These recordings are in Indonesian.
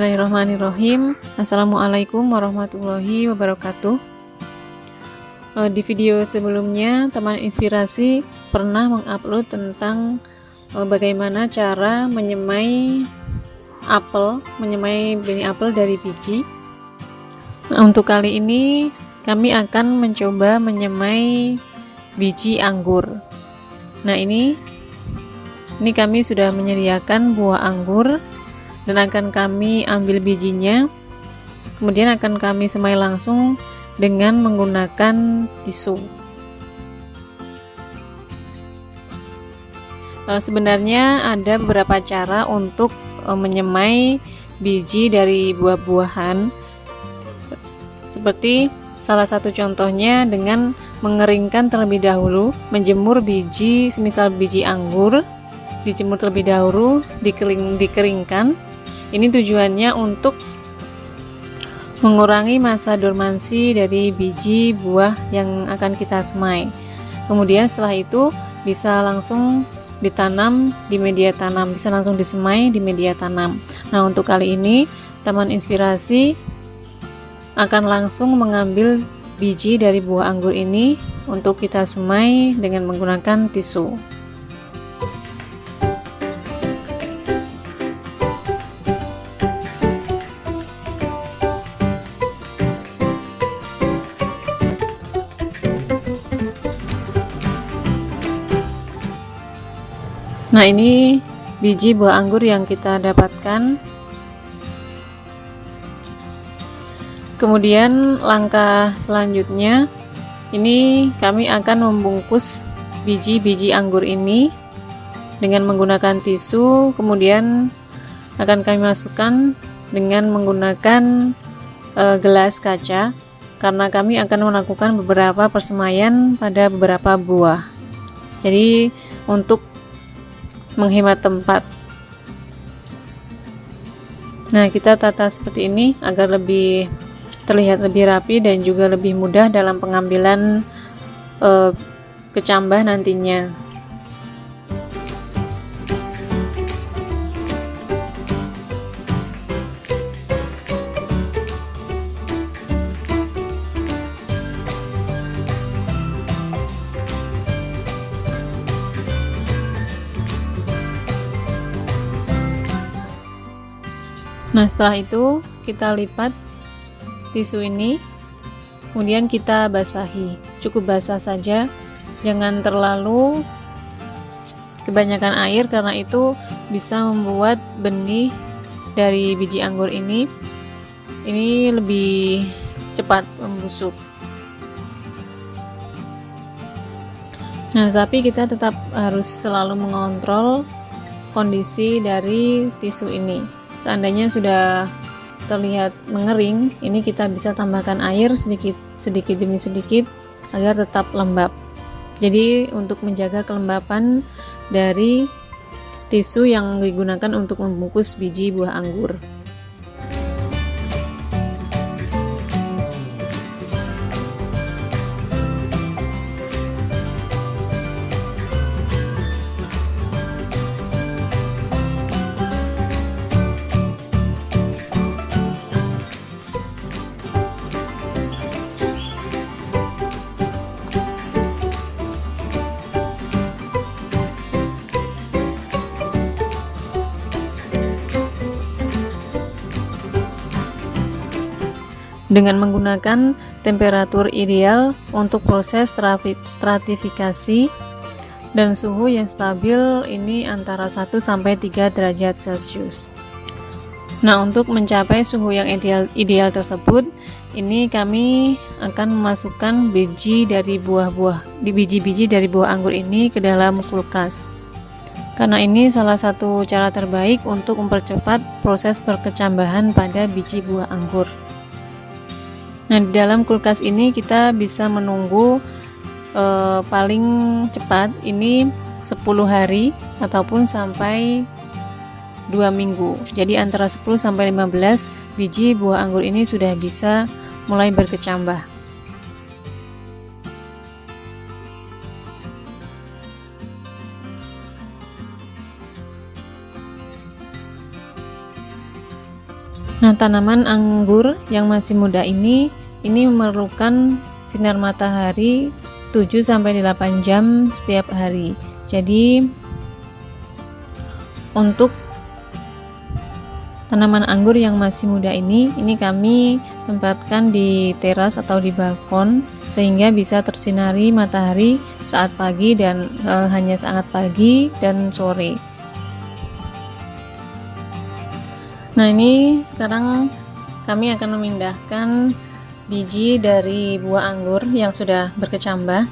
Bismillahirrahmanirrahim. Assalamualaikum warahmatullahi wabarakatuh. Eh, Di video sebelumnya teman inspirasi pernah mengupload tentang eh, bagaimana cara menyemai apel menyemai benih apel dari biji. Nah, Untuk kali ini kami akan mencoba menyemai biji anggur. Nah ini ini kami sudah menyediakan buah anggur dan akan kami ambil bijinya kemudian akan kami semai langsung dengan menggunakan tisu. Eh, sebenarnya ada beberapa cara untuk eh, menyemai biji dari buah-buahan. Seperti salah satu contohnya dengan mengeringkan terlebih dahulu menjemur biji semisal biji anggur dijemur terlebih dahulu dikering, dikeringkan ini tujuannya untuk mengurangi masa dormansi dari biji buah yang akan kita semai. Kemudian setelah itu bisa langsung ditanam di media tanam, bisa langsung disemai di media tanam. Nah, untuk kali ini Taman Inspirasi akan langsung mengambil biji dari buah anggur ini untuk kita semai dengan menggunakan tisu. Nah, ini biji buah anggur yang kita dapatkan. Kemudian langkah selanjutnya ini kami akan membungkus biji-biji anggur ini dengan menggunakan tisu, kemudian akan kami masukkan dengan menggunakan e, gelas kaca karena kami akan melakukan beberapa persemaian pada beberapa buah. Jadi untuk menghemat tempat. Nah kita tata seperti ini agar lebih terlihat lebih rapi dan juga lebih mudah dalam pengambilan e, kecambah nantinya Nah, setelah itu kita lipat tisu ini, kemudian kita basahi. Cukup basah saja, jangan terlalu kebanyakan air karena itu bisa membuat benih dari biji anggur ini ini lebih cepat membusuk. Nah, tapi kita tetap harus selalu mengontrol kondisi dari tisu ini seandainya sudah terlihat mengering ini kita bisa tambahkan air sedikit sedikit demi sedikit agar tetap lembab. Jadi untuk menjaga kelembapan dari tisu yang digunakan untuk membungkus biji buah anggur dengan menggunakan temperatur ideal untuk proses stratifikasi dan suhu yang stabil ini antara 1 sampai 3 derajat Celcius. Nah, untuk mencapai suhu yang ideal ideal tersebut, ini kami akan memasukkan biji dari buah-buah di biji-biji dari buah anggur ini ke dalam kulkas. Karena ini salah satu cara terbaik untuk mempercepat proses perkecambahan pada biji buah anggur. Nah, di dalam kulkas ini kita bisa menunggu e, paling cepat ini 10 hari ataupun sampai 2 minggu. Jadi antara 10 sampai 15 biji buah anggur ini sudah bisa mulai berkecambah. Nah, tanaman anggur yang masih muda ini ini memerlukan sinar matahari 7 sampai 8 jam setiap hari. Jadi untuk tanaman anggur yang masih muda ini ini kami tempatkan di teras atau di balkon sehingga bisa tersinari matahari saat pagi dan e, hanya saat pagi dan sore. Nah ini sekarang kami akan memindahkan biji dari buah anggur yang sudah berkecambah.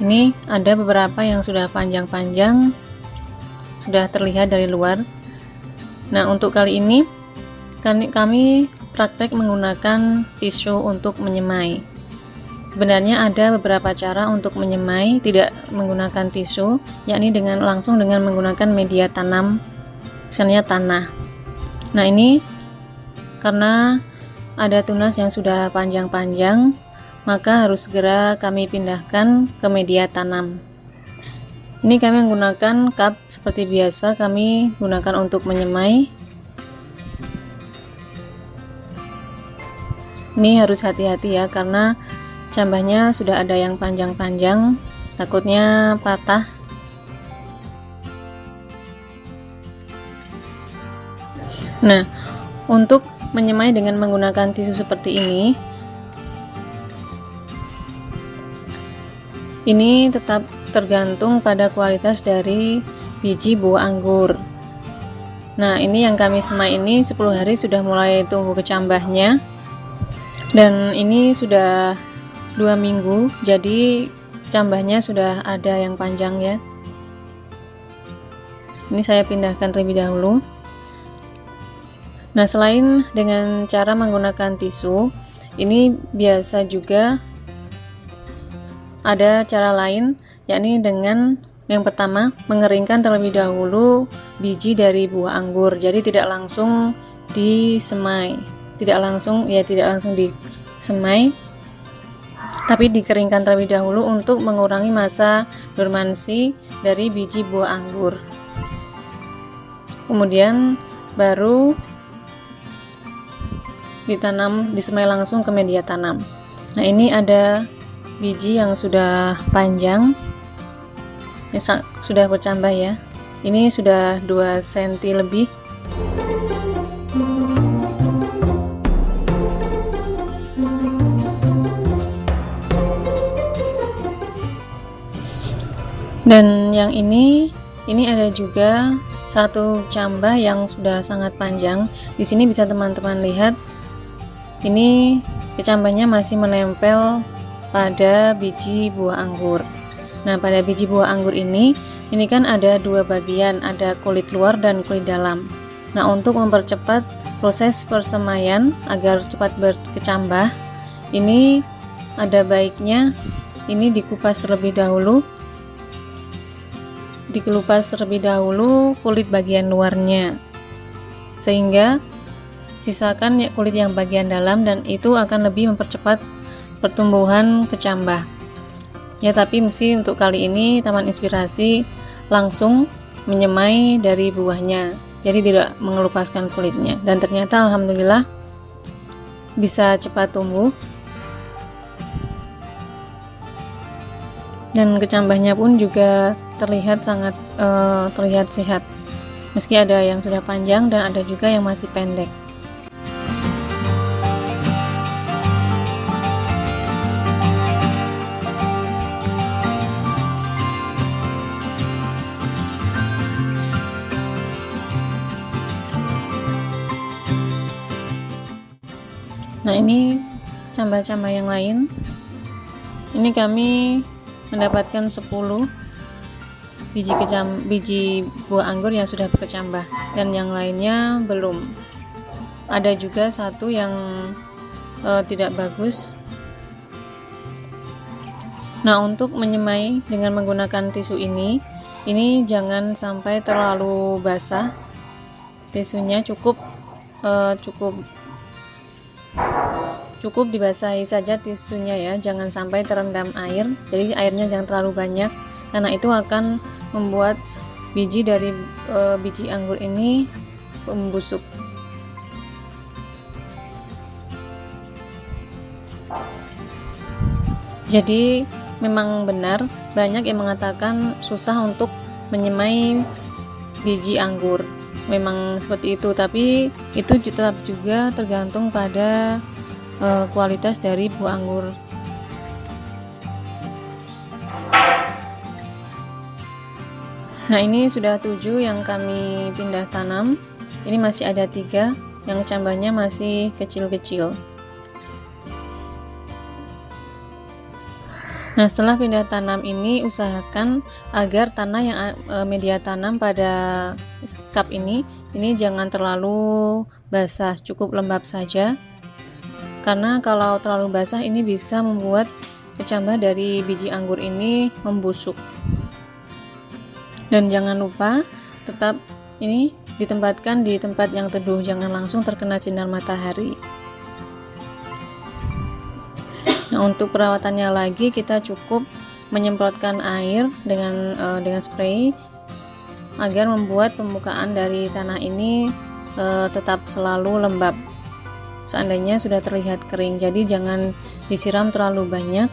Ini ada beberapa yang sudah panjang-panjang, sudah terlihat dari luar. Nah untuk kali ini kami praktek menggunakan tisu untuk menyemai. Sebenarnya ada beberapa cara untuk menyemai tidak menggunakan tisu, yakni dengan langsung dengan menggunakan media tanam, misalnya tanah. Nah ini karena ada tunas yang sudah panjang-panjang, maka harus segera kami pindahkan ke media tanam. Ini kami menggunakan cup seperti biasa kami gunakan untuk menyemai. Ini harus hati-hati ya karena cambahnya sudah ada yang panjang-panjang, takutnya patah Nah, untuk menyemai dengan menggunakan tisu seperti ini, ini tetap tergantung pada kualitas dari biji buah anggur. Nah, ini yang kami semai ini 10 hari sudah mulai tumbuh kecambahnya. Dan ini sudah dua minggu, jadi cambahnya sudah ada yang panjang ya. Ini saya pindahkan terlebih dahulu. Nah, selain dengan cara menggunakan tisu, ini biasa juga ada cara lain, yakni dengan yang pertama mengeringkan terlebih dahulu biji dari buah anggur. Jadi tidak langsung disemai, tidak langsung ya tidak langsung disemai, tapi dikeringkan terlebih dahulu untuk mengurangi masa dormansi dari biji buah anggur. Kemudian baru ditanam disemai langsung ke media tanam. Nah ini ada biji yang sudah panjang. Ini sudah bercambah ya. Ini sudah 2 cm lebih. Dan yang ini ini ada juga satu cambah yang sudah sangat panjang. Di sini bisa teman-teman lihat ini kecambahnya masih menempel pada biji buah anggur. Nah, pada biji buah anggur ini, ini kan ada dua bagian, ada kulit luar dan kulit dalam. Nah, untuk mempercepat proses persemaian agar cepat berkecambah, ini ada baiknya ini dikupas terlebih dahulu. Dikelupas terlebih dahulu kulit bagian luarnya. Sehingga sisakan kulit yang bagian dalam dan itu akan lebih mempercepat pertumbuhan kecambah. Ya tapi mesti untuk kali ini Taman Inspirasi langsung menyemai dari buahnya jadi tidak mengelupaskan kulitnya. Dan ternyata Alhamdulillah bisa cepat tumbuh. Dan kecambahnya pun juga terlihat sangat uh, terlihat sehat. Meski ada yang sudah panjang dan ada juga yang masih pendek ini cambah-cambah yang lain. Ini kami mendapatkan 10 biji kecam biji buah anggur yang sudah berkecambah dan yang lainnya belum. Ada juga satu yang uh, tidak bagus. Nah untuk menyemai dengan menggunakan tisu ini ini jangan sampai terlalu basah. Tisunya cukup uh, cukup cukup dibasahi saja tisunya ya jangan sampai terendam air. Jadi airnya jangan terlalu banyak. Karena itu akan membuat biji dari e, biji anggur ini membusuk. Jadi memang benar banyak yang mengatakan susah untuk menyemai biji anggur. Memang seperti itu tapi itu tetap juga tergantung pada uh, kualitas dari buah anggur nah ini sudah tujuh yang kami pindah tanam. Ini masih ada tiga yang cabangnya masih kecil-kecil. Nah, setelah pindah tanam ini usahakan agar tanah yang e, media tanam pada cup ini ini jangan terlalu basah, cukup lembab saja. Karena kalau terlalu basah ini bisa membuat kecambah dari biji anggur ini membusuk. Dan jangan lupa tetap ini ditempatkan di tempat yang teduh, jangan langsung terkena sinar matahari. Nah, untuk perawatannya lagi kita cukup menyemprotkan air dengan uh, dengan spray agar membuat permukaan dari tanah ini uh, tetap selalu lembab. Seandainya sudah terlihat kering, jadi jangan disiram terlalu banyak.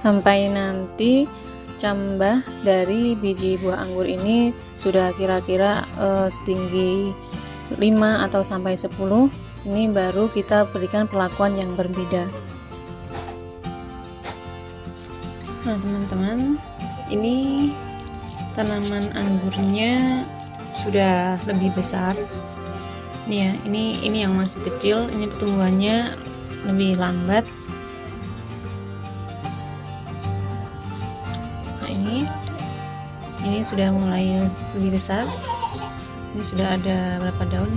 Sampai nanti cambah dari biji buah anggur ini sudah kira-kira uh, setinggi 5 atau sampai 10 ini baru kita berikan perlakuan yang berbeda. Nah teman-teman ini tanaman anggurnya sudah lebih besar ini ya ini ini yang masih kecil ini pertumbuhannya lebih lambat. Nah ini ini sudah mulai lebih besar. Ini sudah ada berapa daun?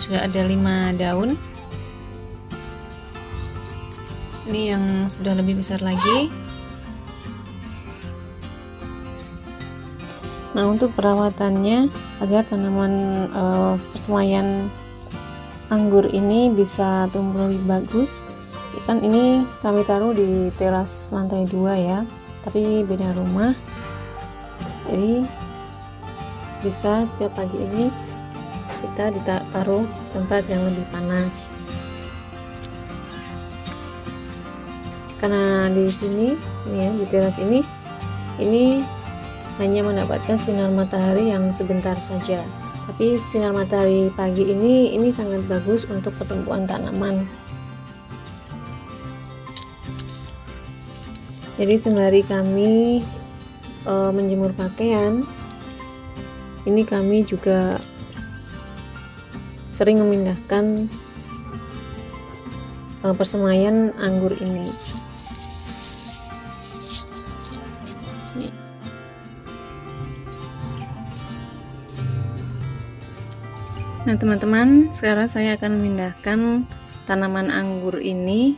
Sudah ada lima daun. Ini yang sudah lebih besar lagi nah untuk perawatannya agar tanaman uh, persemaian anggur ini bisa tumbuh lebih bagus kan ini kami taruh di teras lantai dua ya tapi beda rumah. Jadi bisa setiap pagi ini kita ditaruh tempat yang lebih panas. Karena di sini ini ya di teras ini ini hanya mendapatkan sinar matahari yang sebentar saja tapi sinar matahari pagi ini ini sangat bagus untuk pertumbuhan tanaman jadi sembari kami e, menjemur pakaian ini kami juga sering memindahkan uh, persemaian anggur ini. Nah, teman-teman, sekarang saya akan memindahkan tanaman anggur ini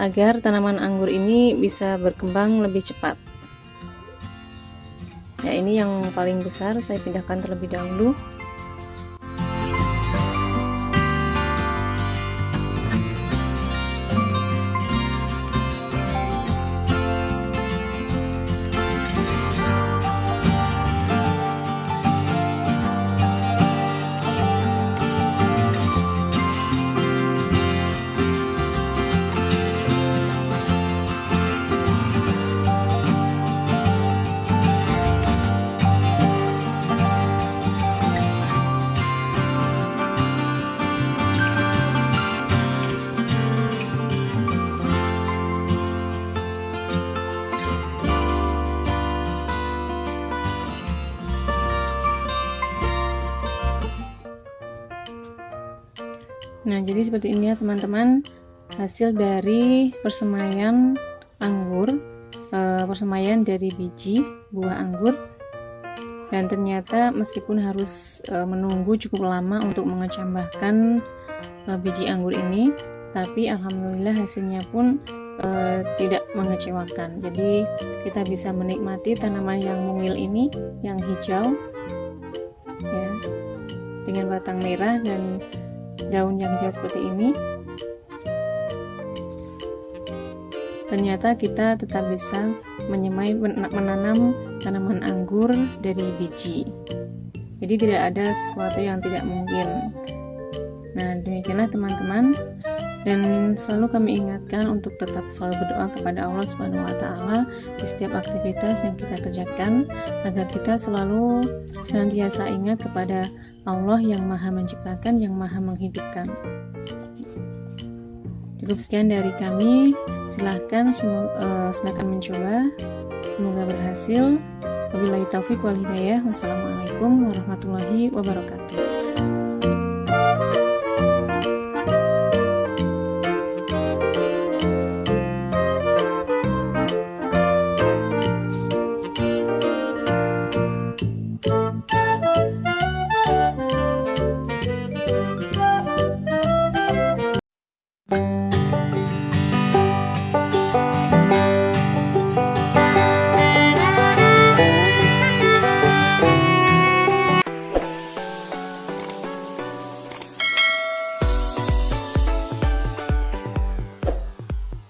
agar tanaman anggur ini bisa berkembang lebih cepat. Ya, ini yang paling besar saya pindahkan terlebih dahulu. Jadi seperti ini ya teman-teman hasil dari persemaian anggur, e, persemaian dari biji buah anggur. Dan ternyata meskipun harus e, menunggu cukup lama untuk mengecambahkan e, biji anggur ini, tapi alhamdulillah hasilnya pun e, tidak mengecewakan. Jadi kita bisa menikmati tanaman yang mungil ini, yang hijau, ya, dengan batang merah dan daun yang hijau seperti ini. Ternyata kita tetap bisa menyemai menanam tanaman anggur dari biji. Jadi tidak ada sesuatu yang tidak mungkin. Nah demikianlah teman-teman. Dan selalu kami ingatkan untuk tetap selalu berdoa kepada Allah Subhanahu wa taala di setiap aktivitas yang kita kerjakan agar kita selalu senantiasa ingat kepada Allah yang Maha Menciptakan, yang Maha Menghidupkan. Cukup sekian dari kami. Silahkan uh, silahkan mencoba. Semoga berhasil. Wabillahi taufik wal hidayah. Wassalamualaikum warahmatullahi wabarakatuh.